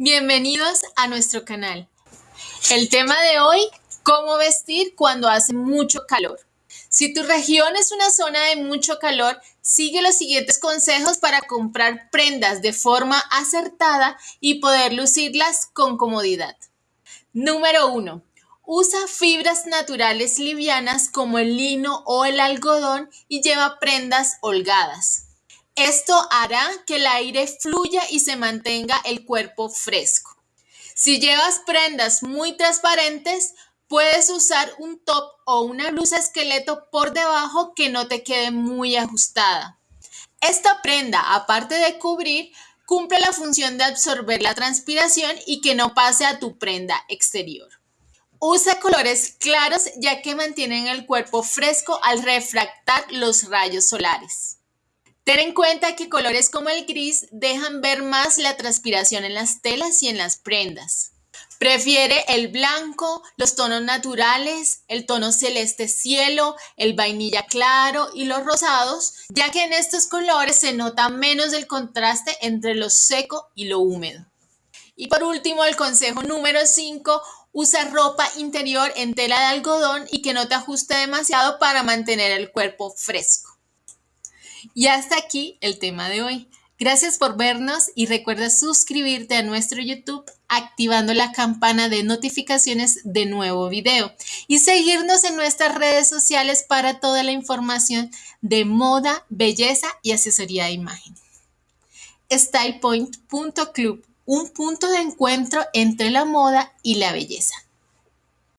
Bienvenidos a nuestro canal. El tema de hoy, cómo vestir cuando hace mucho calor. Si tu región es una zona de mucho calor, sigue los siguientes consejos para comprar prendas de forma acertada y poder lucirlas con comodidad. Número 1. Usa fibras naturales livianas como el lino o el algodón y lleva prendas holgadas. Esto hará que el aire fluya y se mantenga el cuerpo fresco. Si llevas prendas muy transparentes, puedes usar un top o una blusa esqueleto por debajo que no te quede muy ajustada. Esta prenda, aparte de cubrir, cumple la función de absorber la transpiración y que no pase a tu prenda exterior. Usa colores claros ya que mantienen el cuerpo fresco al refractar los rayos solares. Ten en cuenta que colores como el gris dejan ver más la transpiración en las telas y en las prendas. Prefiere el blanco, los tonos naturales, el tono celeste cielo, el vainilla claro y los rosados, ya que en estos colores se nota menos el contraste entre lo seco y lo húmedo. Y por último, el consejo número 5, usa ropa interior en tela de algodón y que no te ajuste demasiado para mantener el cuerpo fresco. Y hasta aquí el tema de hoy. Gracias por vernos y recuerda suscribirte a nuestro YouTube activando la campana de notificaciones de nuevo video y seguirnos en nuestras redes sociales para toda la información de moda, belleza y asesoría de imagen. StylePoint.club, un punto de encuentro entre la moda y la belleza.